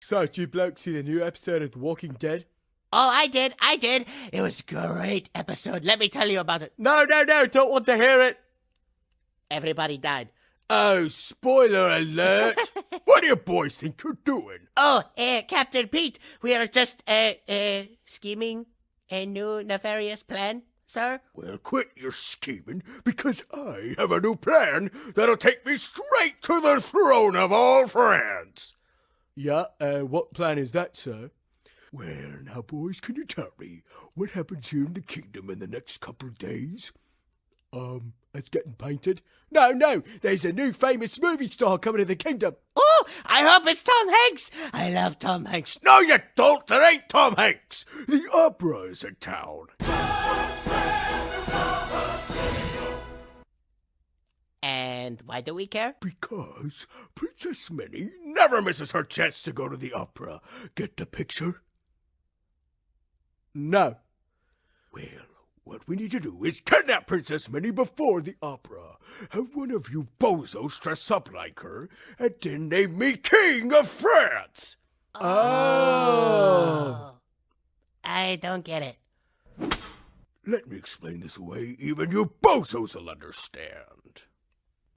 So, did you blokes see the new episode of The Walking Dead? Oh, I did. I did. It was a great episode. Let me tell you about it. No, no, no, don't want to hear it. Everybody died. Oh, spoiler alert. what do you boys think you're doing? Oh, uh, Captain Pete, we are just uh, uh, scheming a new nefarious plan, sir. Well, quit your scheming, because I have a new plan that'll take me straight to the throne of all France. Yeah, uh, what plan is that, sir? Well, now, boys, can you tell me what happens here in the kingdom in the next couple of days? Um, it's getting painted. No, no, there's a new famous movie star coming to the kingdom. Oh, I hope it's Tom Hanks. I love Tom Hanks. No, you don't. There ain't Tom Hanks. The opera is in town. And why do we care? Because Princess Minnie never misses her chance to go to the opera. Get the picture? No. Well, what we need to do is kidnap Princess Minnie before the opera. Have one of you bozos dress up like her, and then name me King of France. Oh. I don't get it. Let me explain this away even you bozos will understand.